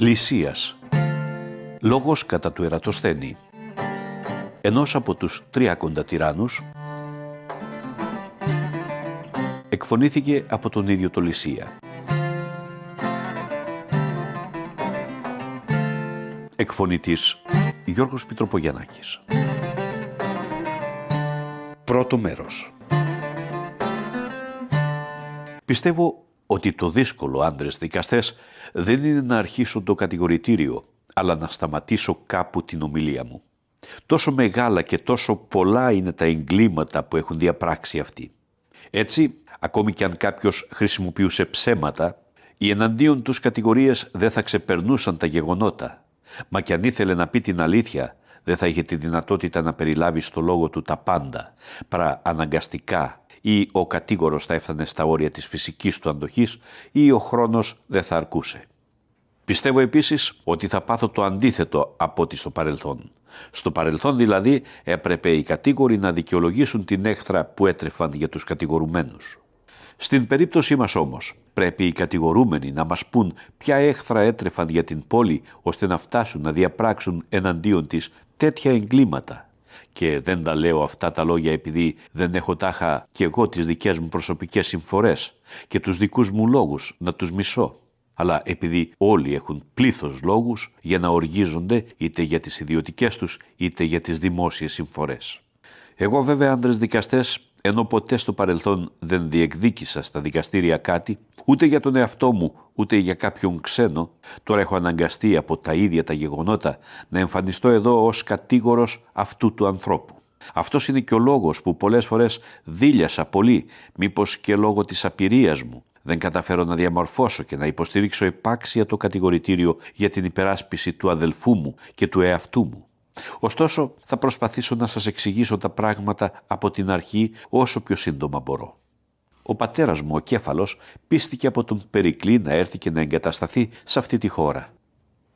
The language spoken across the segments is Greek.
Λυσίας. Λόγος κατά του Ερατοσθένη Ενός από τους τριακοντα τυράννους. Εκφωνήθηκε από τον ίδιο το Λυσία. Εκφωνητής Γιώργος Πιτροπογιαννάκης. Πρώτο μέρος. Πιστεύω ότι το δύσκολο άντρες δικαστές δεν είναι να αρχίσω το κατηγορητήριο, αλλά να σταματήσω κάπου την ομιλία μου. Τόσο μεγάλα και τόσο πολλά είναι τα εγκλήματα που έχουν διαπράξει αυτοί. Έτσι, ακόμη και αν κάποιος χρησιμοποιούσε ψέματα, οι εναντίον τους κατηγορίες δεν θα ξεπερνούσαν τα γεγονότα. Μα και αν ήθελε να πει την αλήθεια, δεν θα είχε τη δυνατότητα να περιλάβει στο λόγο του τα πάντα, παρά αναγκαστικά ή ο κατήγορος θα έφτανε στα όρια της φυσικής του αντοχής ή ο χρόνος δεν θα αρκούσε. Πιστεύω επίσης ότι θα πάθω το αντίθετο από ό,τι στο παρελθόν. Στο παρελθόν δηλαδή έπρεπε οι κατήγοροι να δικαιολογήσουν την έχθρα που έτρεφαν για τους κατηγορουμένους. Στην περίπτωσή μας όμως πρέπει οι κατηγορούμενοι να μας πούν ποια έχθρα έτρεφαν για την πόλη ώστε να φτάσουν να διαπράξουν εναντίον της τέτοια εγκλήματα και δεν τα λέω αυτά τα λόγια επειδή δεν έχω τάχα και εγώ τις δικές μου προσωπικές συμφορές και τους δικούς μου λόγους να τους μισώ αλλά επειδή όλοι έχουν πλήθος λόγους για να οργίζονται είτε για τις ιδιωτικές τους είτε για τις δημόσιες συμφορές. Εγώ βέβαια άντρες δικαστές ενώ ποτέ στο παρελθόν δεν διεκδίκησα στα δικαστήρια κάτι, ούτε για τον εαυτό μου, ούτε για κάποιον ξένο, τώρα έχω αναγκαστεί από τα ίδια τα γεγονότα να εμφανιστώ εδώ ως κατήγορος αυτού του ανθρώπου. Αυτός είναι και ο λόγος που πολλές φορές δίλιασα πολύ, μήπως και λόγω της απειρίας μου. Δεν καταφέρω να διαμορφώσω και να υποστηρίξω επάξια το κατηγορητήριο για την υπεράσπιση του αδελφού μου και του εαυτού μου. Ωστόσο, θα προσπαθήσω να σας εξηγήσω τα πράγματα από την αρχή όσο πιο σύντομα μπορώ. Ο πατέρας μου, ο Κέφαλος, πίστηκε από τον Περικλή να έρθει και να εγκατασταθεί σε αυτή τη χώρα.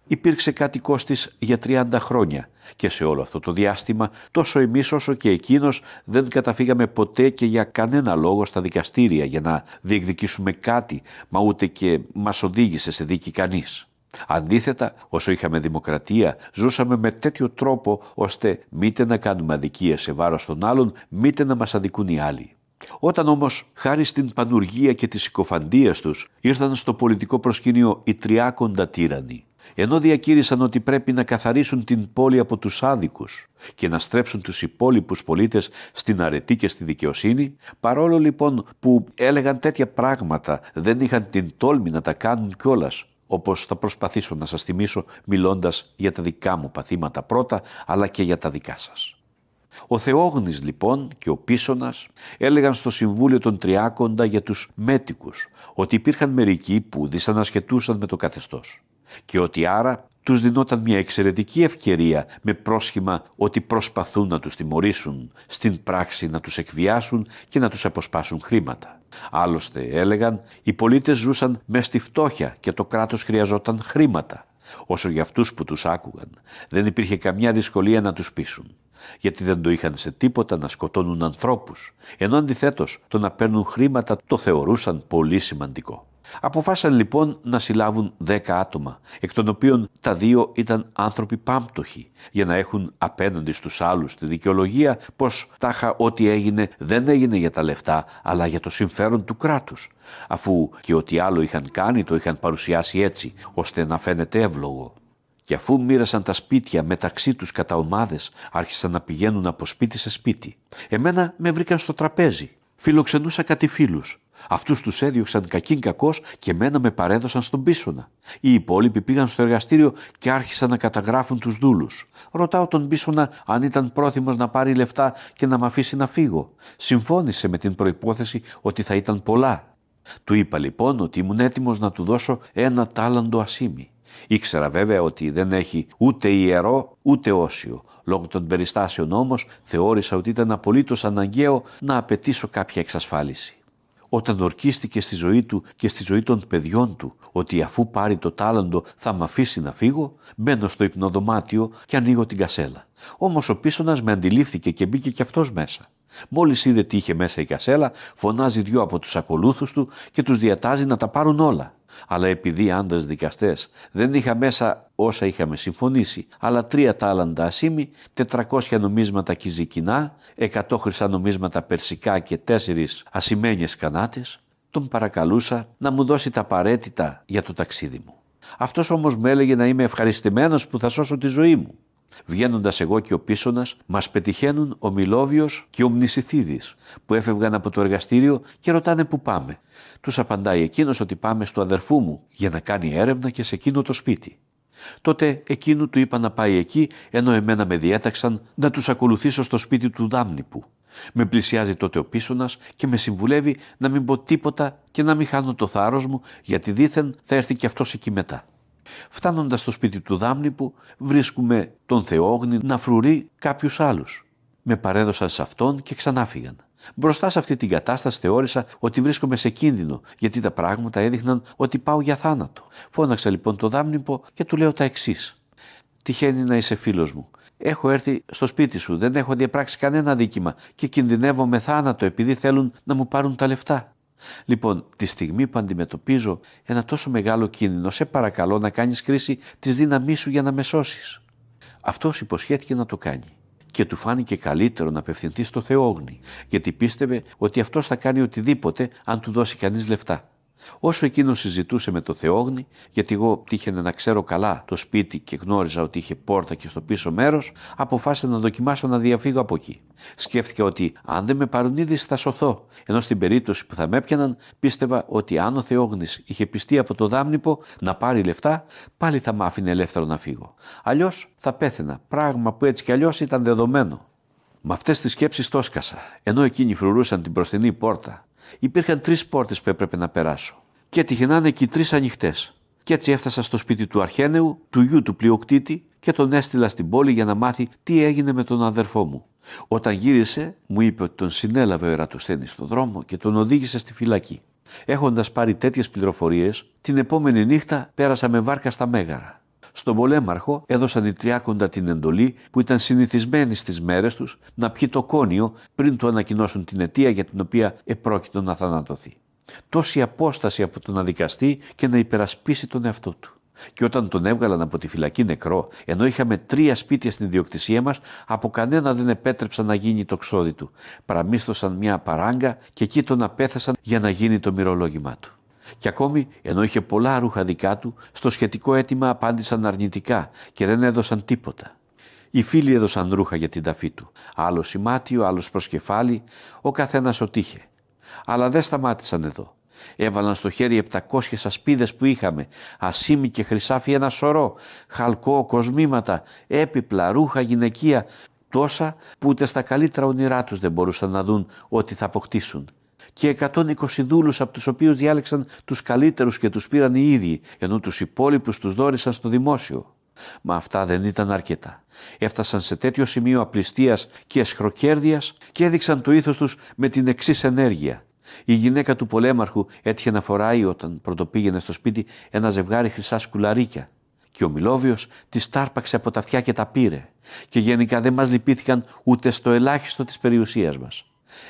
Υπήρξε κάτι κόστης για 30 χρόνια και σε όλο αυτό το διάστημα τόσο εμείς όσο και εκείνος δεν καταφύγαμε ποτέ και για κανένα λόγο στα δικαστήρια για να διεκδικήσουμε κάτι μα ούτε και μας οδήγησε σε δίκη κανείς. Αντίθετα, όσο είχαμε δημοκρατία, ζούσαμε με τέτοιο τρόπο ώστε μήτε να κάνουμε αδικία σε βάρος των άλλων, μήτε να μας αδικούν οι άλλοι. Όταν όμως, χάρη στην πανουργία και τη συκοφαντία τους, ήρθαν στο πολιτικό προσκήνιο οι τριάκοντα τύρανοι, ενώ διακήρυσαν ότι πρέπει να καθαρίσουν την πόλη από τους άδικους και να στρέψουν τους υπόλοιπους πολίτες στην αρετή και στη δικαιοσύνη, παρόλο λοιπόν που έλεγαν τέτοια πράγματα δεν είχαν την τόλμη να τα κάνουν κιόλας, όπως θα προσπαθήσω να σας θυμίσω μιλώντας για τα δικά μου παθήματα πρώτα, αλλά και για τα δικά σας. Ο Θεόγνης λοιπόν και ο Πίσωνας έλεγαν στο Συμβούλιο των Τριάκοντα για τους μέτικους ότι υπήρχαν μερικοί που δυσανασχετούσαν με το καθεστώς και ότι άρα τους δινόταν μια εξαιρετική ευκαιρία με πρόσχημα ότι προσπαθούν να τους τιμωρήσουν, στην πράξη να τους εκβιάσουν και να τους αποσπάσουν χρήματα. Άλλωστε έλεγαν οι πολίτες ζούσαν με στη φτώχεια και το κράτος χρειαζόταν χρήματα. Όσο για αυτούς που τους άκουγαν δεν υπήρχε καμιά δυσκολία να τους πείσουν γιατί δεν το είχαν σε τίποτα να σκοτώνουν ανθρώπους, ενώ αντιθέτως το να παίρνουν χρήματα το θεωρούσαν πολύ σημαντικό. Αποφάσισαν λοιπόν να συλλάβουν δέκα άτομα, εκ των οποίων τα δύο ήταν άνθρωποι πάμπτωχοι, για να έχουν απέναντι στους άλλους τη δικαιολογία πως τάχα ό,τι έγινε δεν έγινε για τα λεφτά, αλλά για το συμφέρον του κράτους, αφού και ό,τι άλλο είχαν κάνει το είχαν παρουσιάσει έτσι, ώστε να φαίνεται εύλογο. Και αφού μοίρασαν τα σπίτια μεταξύ τους κατά ομάδες, άρχισαν να πηγαίνουν από σπίτι σε σπίτι. Εμένα με βρήκαν στο τραπέζι. Φιλοξενούσα κάτι φίλους. Αυτούς τους έδιωξαν κακήν κακός και μένα με παρέδωσαν στον πίσωνα. Οι υπόλοιποι πήγαν στο εργαστήριο και άρχισαν να καταγράφουν τους δούλους. Ρωτάω τον πίσωνα αν ήταν πρόθυμος να πάρει λεφτά και να με αφήσει να φύγω. Συμφώνησε με την προϋπόθεση ότι θα ήταν πολλά. Του είπα λοιπόν ότι ήμουν έτοιμος να του δώσω ένα τάλαντο ασήμι. Ήξερα βέβαια ότι δεν έχει ούτε ιερό ούτε όσιο. Λόγω των περιστάσεων όμως θεώρησα ότι ήταν απολύτως αναγκαίο να απαιτήσω κάποια εξασφάλιση όταν ορκίστηκε στη ζωή του και στη ζωή των παιδιών του ότι αφού πάρει το τάλαντο θα με αφήσει να φύγω, μπαίνω στο υπνοδωμάτιο και ανοίγω την κασέλα. Όμως ο πίσωνας με αντιλήφθηκε και μπήκε κι αυτός μέσα. Μόλις είδε τι είχε μέσα η κασέλα, φωνάζει δυο από τους ακολούθους του και τους διατάζει να τα πάρουν όλα. Αλλά επειδή άντρες δικαστές δεν είχα μέσα όσα είχαμε συμφωνήσει, αλλά τρία τάλαντα ασήμι, 400 νομίσματα κυζικινά, 100 χρυσά νομίσματα περσικά και τέσσερις ασημένιες κανάτες, τον παρακαλούσα να μου δώσει τα απαραίτητα για το ταξίδι μου. Αυτός όμως με έλεγε να είμαι ευχαριστημένος που θα σώσω τη ζωή μου. Βγαίνοντας εγώ και ο πίσωνας, μας πετυχαίνουν ο Μιλόβιος και ο Μνησιθίδης, που έφευγαν από το εργαστήριο και ρωτάνε πού πάμε. Τους απαντάει εκείνος ότι πάμε στο αδερφού μου για να κάνει έρευνα και σε εκείνο το σπίτι. Τότε εκείνου του είπα να πάει εκεί, ενώ εμένα με διέταξαν να τους ακολουθήσω στο σπίτι του Δάμνηπου. Με πλησιάζει τότε ο πίσωνας και με συμβουλεύει να μην πω τίποτα και να μην χάνω το θάρρος μου, γιατί δήθεν θα έρθει και αυτός εκεί μετά. Φτάνοντας στο σπίτι του Δάμνηπου βρίσκουμε τον Θεόγνη να φρουρεί κάποιους άλλους. Με παρέδωσαν σε αυτόν και ξανάφυγαν. Μπροστά σε αυτή την κατάσταση θεώρησα ότι βρίσκομαι σε κίνδυνο, γιατί τα πράγματα έδειχναν ότι πάω για θάνατο. Φώναξα λοιπόν το Δάμνηπο και του λέω τα εξής. Τυχαίνει να είσαι φίλος μου. Έχω έρθει στο σπίτι σου, δεν έχω διαπράξει κανένα δίκημα και κινδυνεύω με θάνατο επειδή θέλουν να μου πάρουν τα λεφτά. Λοιπόν, τη στιγμή που αντιμετωπίζω ένα τόσο μεγάλο κίνδυνο, σε παρακαλώ να κάνεις κρίση της δύναμή σου για να με σώσεις. Αυτός υποσχέθηκε να το κάνει και του φάνηκε καλύτερο να απευθυνθεί στο Θεόγνη, γιατί πίστευε ότι αυτός θα κάνει οτιδήποτε αν του δώσει κανείς λεφτά. Όσο εκείνο συζητούσε με το Θεόγνη, γιατί εγώ τύχαινε να ξέρω καλά το σπίτι και γνώριζα ότι είχε πόρτα και στο πίσω μέρος, αποφάσισα να δοκιμάσω να διαφύγω από εκεί. Σκέφτηκα ότι αν δεν με πάρουν είδηση θα σωθώ, ενώ στην περίπτωση που θα με έπιαναν πίστευα ότι αν ο Θεόγνης είχε πιστεί από το δάμνηπο να πάρει λεφτά, πάλι θα μ' άφηνε ελεύθερο να φύγω. Αλλιώς θα πέθαινα, πράγμα που έτσι κι αλλιώς ήταν δεδομένο. Με αυτές τις σκέψεις το έσκασα, ενώ εκείνοι φρουρούσαν την μπροστινή πόρτα Υπήρχαν τρεις πόρτες που έπρεπε να περάσω. Και έτυχε να είναι και οι τρεις ανοιχτές. Και έτσι έφτασα στο σπίτι του Αρχένεου, του γιου του πλειοκτήτη, και τον έστειλα στην πόλη για να μάθει τι έγινε με τον αδερφό μου. Όταν γύρισε, μου είπε ότι τον συνέλαβε ο Ερατοσθένης στον δρόμο και τον οδήγησε στη φυλακή. Έχοντας πάρει τέτοιες πληροφορίες, την επόμενη νύχτα πέρασα με βάρκα στα Μέγαρα. Στον πολέμαρχο έδωσαν οι τριάκοντα την εντολή που ήταν συνηθισμένοι στις μέρες τους να πιει το κόνιο πριν του ανακοινώσουν την αιτία για την οποία επρόκειτο να θανατωθεί. Τόση απόσταση από το να δικαστεί και να υπερασπίσει τον εαυτό του. Και όταν τον έβγαλαν από τη φυλακή νεκρό, ενώ είχαμε τρία σπίτια στην ιδιοκτησία μας, από κανένα δεν επέτρεψαν να γίνει το ξόδι του. Παραμίσθωσαν μια παράγκα και εκεί τον απέθεσαν για να γίνει το μυρολόγημά του. Και ακόμη, ενώ είχε πολλά ρούχα δικά του, στο σχετικό αίτημα απάντησαν αρνητικά και δεν έδωσαν τίποτα. Οι φίλοι έδωσαν ρούχα για την ταφή του. Άλλο σημάτιο, άλλο προσκεφάλι, ο καθένας ό,τι είχε. Αλλά δεν σταμάτησαν εδώ. Έβαλαν στο χέρι 700 ασπίδες που είχαμε, ασίμι και χρυσάφι ένα σωρό, χαλκό, κοσμήματα, έπιπλα, ρούχα, γυναικεία, τόσα που ούτε στα καλύτερα όνειρά τους δεν μπορούσαν να δουν ό,τι θα αποκτήσουν και 120 δούλους από τους οποίους διάλεξαν τους καλύτερους και τους πήραν οι ίδιοι, ενώ τους υπόλοιπους τους δόρισαν στο δημόσιο. Μα αυτά δεν ήταν αρκετά. Έφτασαν σε τέτοιο σημείο απληστίας και εσχροκέρδειας και έδειξαν το ήθος τους με την εξής ενέργεια. Η γυναίκα του πολέμαρχου έτυχε να φοράει όταν πρωτοπήγαινε στο σπίτι ένα ζευγάρι χρυσά σκουλαρίκια. Και ο Μιλόβιος τη τάρπαξε από τα αυτιά και τα πήρε. Και γενικά δεν μας λυπήθηκαν ούτε στο ελάχιστο της περιουσίας μας.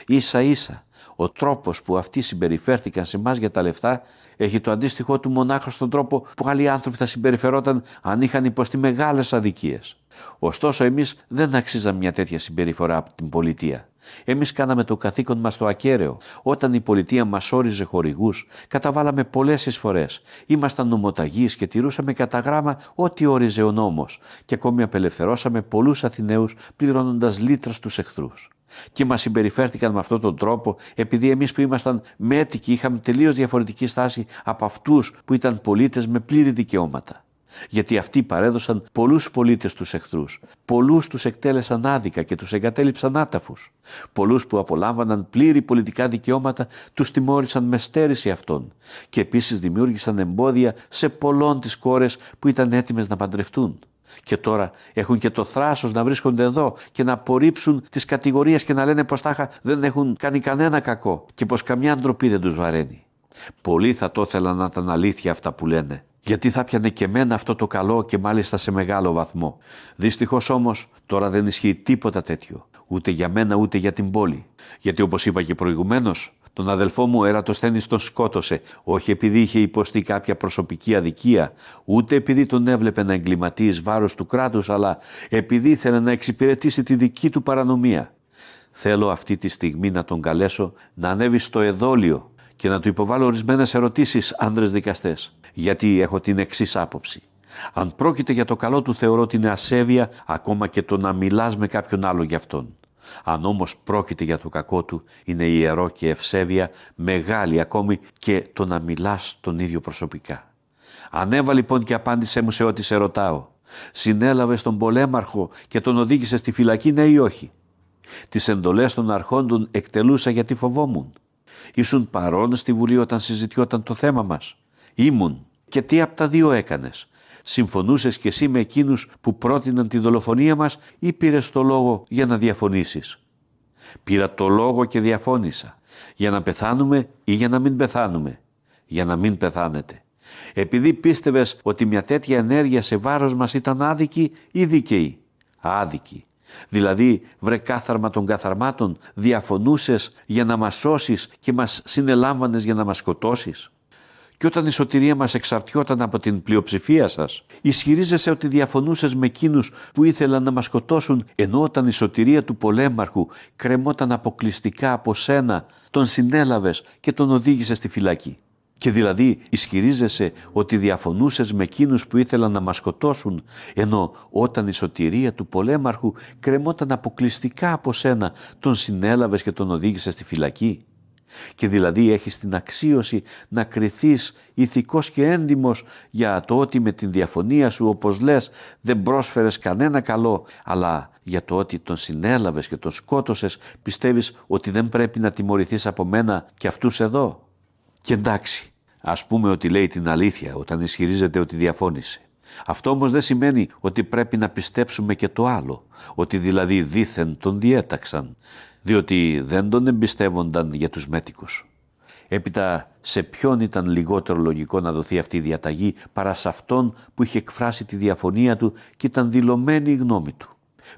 Ίσα ίσα ο τρόπος που αυτοί συμπεριφέρθηκαν σε εμάς για τα λεφτά έχει το αντίστοιχό του μονάχα στον τρόπο που άλλοι άνθρωποι θα συμπεριφερόταν αν είχαν υποστεί μεγάλες αδικίες. Ωστόσο εμείς δεν αξίζαμε μια τέτοια συμπεριφορά από την πολιτεία. Εμείς κάναμε το καθήκον μας το ακέραιο. Όταν η πολιτεία μας όριζε χορηγούς, καταβάλαμε πολλές εισφορές. Ήμασταν νομοταγείς και τηρούσαμε κατά γράμμα ό,τι όριζε ο νόμος και ακόμη απελευθερώσαμε πολλούς Αθηναίους πληρώνοντας λίτρα στους εχθρούς και μας συμπεριφέρθηκαν με αυτόν τον τρόπο επειδή εμείς που ήμασταν μέτικοι είχαμε τελείως διαφορετική στάση από αυτούς που ήταν πολίτες με πλήρη δικαιώματα. Γιατί αυτοί παρέδωσαν πολλούς πολίτες στους εχθρούς, πολλούς τους εκτέλεσαν άδικα και τους εγκατέλειψαν άταφους. Πολλούς που απολάμβαναν πλήρη πολιτικά δικαιώματα τους τιμώρησαν με στέρηση αυτών και επίσης δημιούργησαν εμπόδια σε πολλών τις κόρες που ήταν έτοιμες να παντρευτούν και τώρα έχουν και το θράσος να βρίσκονται εδώ και να απορρίψουν τις κατηγορίες και να λένε πως τάχα δεν έχουν κάνει κανένα κακό και πως καμιά ντροπή δεν τους βαραίνει. Πολλοί θα το ήθελαν να ήταν αλήθεια αυτά που λένε. Γιατί θα πιανε και μένα αυτό το καλό και μάλιστα σε μεγάλο βαθμό. Δυστυχώς όμως τώρα δεν ισχύει τίποτα τέτοιο. Ούτε για μένα ούτε για την πόλη. Γιατί όπως είπα και προηγουμένως, Τον αδελφό μου Ερατοσθένης τον σκότωσε, όχι επειδή είχε υποστεί κάποια προσωπική αδικία, ούτε επειδή τον έβλεπε να εγκληματεί εις βάρος του κράτους, αλλά επειδή ήθελε να εξυπηρετήσει τη δική του παρανομία. Θέλω αυτή τη στιγμή να τον καλέσω να ανέβει στο εδόλιο και να του υποβάλω ορισμένες ερωτήσεις άνδρες δικαστές, γιατί έχω την εξής άποψη. Αν πρόκειται για το καλό του θεωρώ την ασέβεια ακόμα και το να μιλάς με κάποιον άλλο για αυτόν. Αν όμως πρόκειται για το κακό του, είναι ιερό και ευσέβεια, μεγάλη ακόμη και το να μιλάς τον ίδιο προσωπικά. Ανέβα λοιπόν και απάντησέ μου σε ό,τι σε ρωτάω. Συνέλαβες τον πολέμαρχο και τον οδήγησες στη φυλακή, ναι ή όχι; Τις εντολές των αρχόντων εκτελούσα γιατί φοβόμουν. Ήσουν παρόν στη Βουλή όταν συζητιόταν το θέμα μας. Ήμουν. Και τι από τα δύο έκανες; Συμφωνούσες και εσύ με εκείνους που πρότειναν τη δολοφονία μας ή πήρες το λόγο για να διαφωνήσεις; Πήρα το λόγο και διαφώνησα. Για να πεθάνουμε ή για να μην πεθάνουμε. Για να μην πεθάνετε. Επειδή πίστευες ότι μια τέτοια ενέργεια σε βάρος μας ήταν άδικη ή δίκαιη; Άδικη. Δηλαδή, βρε κάθαρμα των καθαρμάτων, διαφωνούσες για να μας σώσεις και μας συνελάμβανες για να μας σκοτώσεις; Και όταν η σωτηρία μας εξαρτιόταν από την πλειοψηφία σας, ισχυρίζεσαι ότι διαφωνούσες με εκείνους που ήθελαν να μας σκοτώσουν, ενώ όταν η σωτηρία του πολέμαρχου κρεμόταν αποκλειστικά από σένα, τον συνέλαβες και τον οδήγησες στη φυλακή. Και δηλαδή ισχυρίζεσαι ότι διαφωνούσες με εκείνους που ήθελαν να μας σκοτώσουν, ενώ όταν η σωτηρία του πολέμαρχου κρεμόταν αποκλειστικά από σένα, τον συνέλαβες και τον οδήγησες στη φυλακή και δηλαδή έχεις την αξίωση να κριθείς ηθικός και έντιμος για το ότι με την διαφωνία σου όπως λες δεν πρόσφερες κανένα καλό αλλά για το ότι τον συνέλαβες και τον σκότωσες πιστεύεις ότι δεν πρέπει να τιμωρηθείς από μένα και αυτούς εδώ; Και εντάξει, ας πούμε ότι λέει την αλήθεια όταν ισχυρίζεται ότι διαφώνησε. Αυτό όμως δεν σημαίνει ότι πρέπει να πιστέψουμε και το άλλο, ότι δηλαδή δήθεν τον διέταξαν διότι δεν τον εμπιστεύονταν για τους μέτικους. Έπειτα σε ποιον ήταν λιγότερο λογικό να δοθεί αυτή η διαταγή παρά σε αυτόν που είχε εκφράσει τη διαφωνία του και ήταν δηλωμένη η γνώμη του;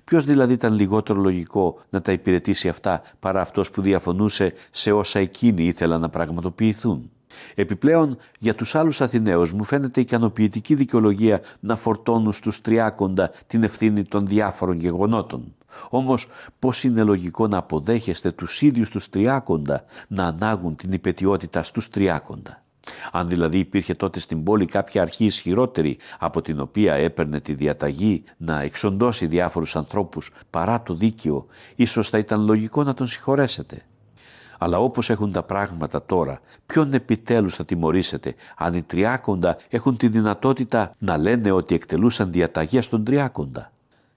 Ποιος δηλαδή ήταν λιγότερο λογικό να τα υπηρετήσει αυτά παρά αυτός που διαφωνούσε σε όσα εκείνοι ήθελαν να πραγματοποιηθούν; Επιπλέον, για τους άλλους Αθηναίους μου φαίνεται ικανοποιητική δικαιολογία να φορτώνουν στους τριάκοντα την ευθύνη των διάφορων γεγονότων. Όμως πώς είναι λογικό να αποδέχεστε τους ίδιους τους τριάκοντα να ανάγουν την υπετιότητα στους τριάκοντα; Αν δηλαδή υπήρχε τότε στην πόλη κάποια αρχή ισχυρότερη από την οποία έπαιρνε τη διαταγή να εξοντώσει διάφορους ανθρώπους παρά το δίκαιο, ίσως θα ήταν λογικό να τον συγχωρέσετε. Αλλά όπως έχουν τα πράγματα τώρα, ποιον επιτέλους θα τιμωρήσετε αν οι τριάκοντα έχουν τη δυνατότητα να λένε ότι εκτελούσαν διαταγές στον τριάκοντα;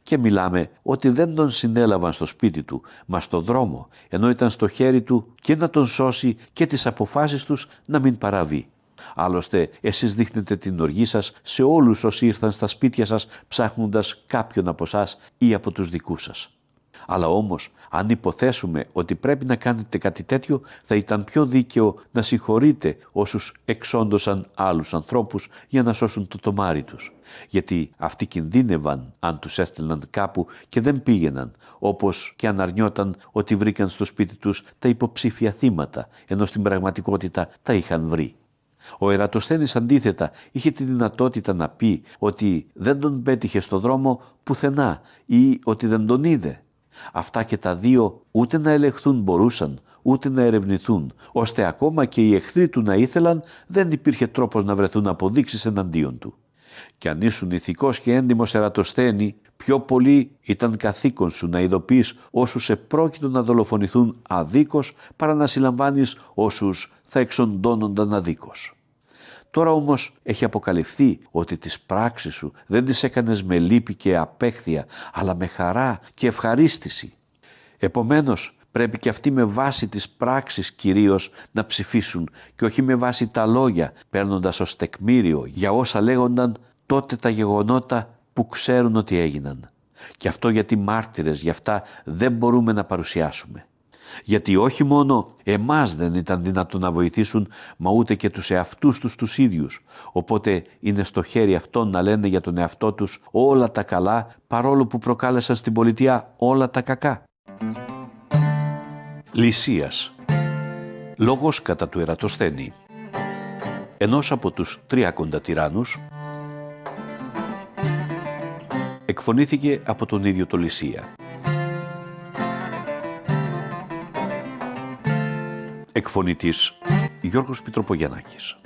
Και μιλάμε ότι δεν τον συνέλαβαν στο σπίτι του, μα στο δρόμο, ενώ ήταν στο χέρι του και να τον σώσει και τις αποφάσεις τους να μην παραβεί. Άλλωστε, εσείς δείχνετε την οργή σας σε όλους όσοι ήρθαν στα σπίτια σας ψάχνοντας κάποιον από εσάς ή από τους δικούς σας. Αλλά όμως, αν υποθέσουμε ότι πρέπει να κάνετε κάτι τέτοιο, θα ήταν πιο δίκαιο να συγχωρείτε όσους εξόντωσαν άλλους ανθρώπους για να σώσουν το τομάρι τους. Γιατί αυτοί κινδύνευαν αν τους έστελναν κάπου και δεν πήγαιναν, όπως και αν αρνιόταν ότι βρήκαν στο σπίτι τους τα υποψήφια θύματα, ενώ στην πραγματικότητα τα είχαν βρει. Ο Ερατοσθένης αντίθετα είχε τη δυνατότητα να πει ότι δεν τον πέτυχε στο δρόμο πουθενά ή ότι δεν τον είδε. Αυτά και τα δύο ούτε να ελεγχθούν μπορούσαν, ούτε να ερευνηθούν, ώστε ακόμα και οι εχθροί του να ήθελαν δεν υπήρχε τρόπος να βρεθούν αποδείξεις εναντίον του. Και αν ήσουν ηθικός και έντιμος ερατοσθένη, πιο πολύ ήταν καθήκον σου να ειδοποιείς όσους επρόκειτο να δολοφονηθούν αδίκως παρά να συλλαμβάνεις όσους θα εξοντώνονταν αδίκως. Τώρα όμως έχει αποκαλυφθεί ότι τις πράξεις σου δεν τις έκανες με λύπη και απέχθεια, αλλά με χαρά και ευχαρίστηση. Επομένως, πρέπει και αυτοί με βάση τις πράξεις κυρίως να ψηφίσουν και όχι με βάση τα λόγια, παίρνοντας ως τεκμήριο για όσα λέγονταν τότε τα γεγονότα που ξέρουν ότι έγιναν. Και αυτό γιατί μάρτυρες γι' αυτά δεν μπορούμε να παρουσιάσουμε γιατί όχι μόνο εμάς δεν ήταν δυνατό να βοηθήσουν, μα ούτε και τους εαυτούς τους τους ίδιους. Οπότε είναι στο χέρι αυτών να λένε για τον εαυτό τους όλα τα καλά, παρόλο που προκάλεσαν στην πολιτεία όλα τα κακά. Λυσίας Λόγος κατά του Ερατοσθένη. Ενός από τους τριάκοντα τυράννους εκφωνήθηκε από τον ίδιο το Λυσία. Εκφωνητής Γιώργος Πιτροπογιαννάκης.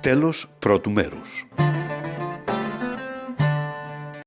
Τέλος πρώτου μέρους.